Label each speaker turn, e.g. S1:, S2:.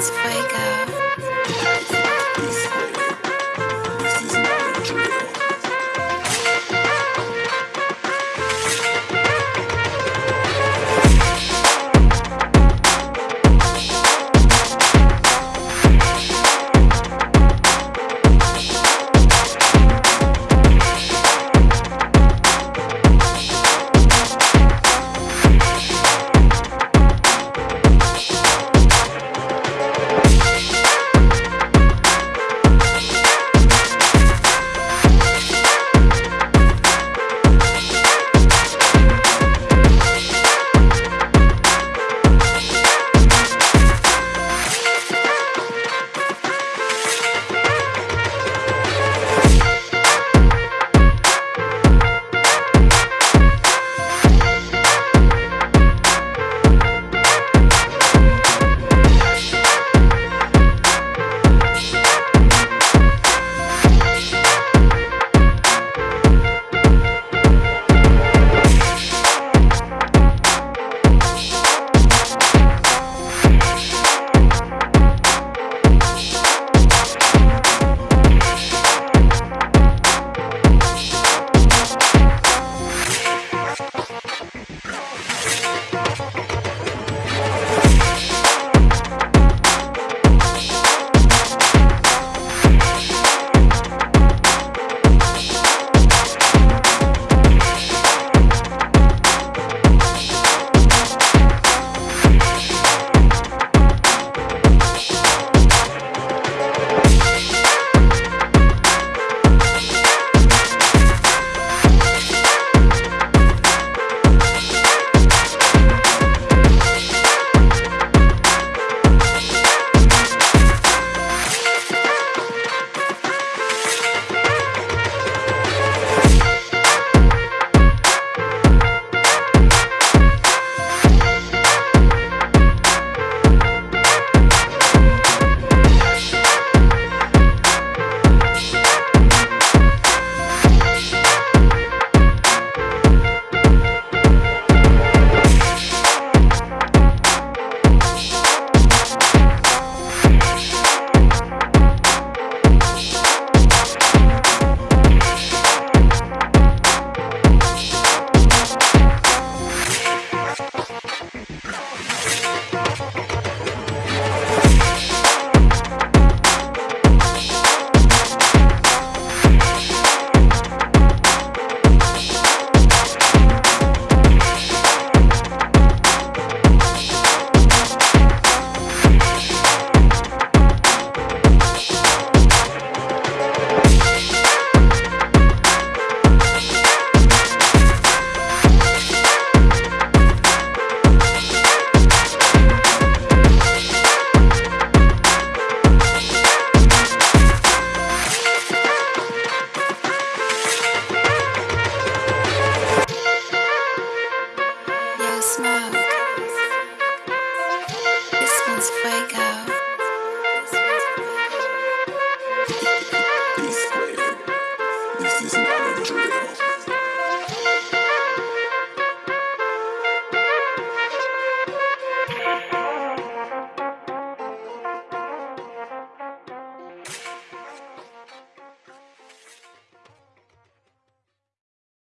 S1: Transfuego.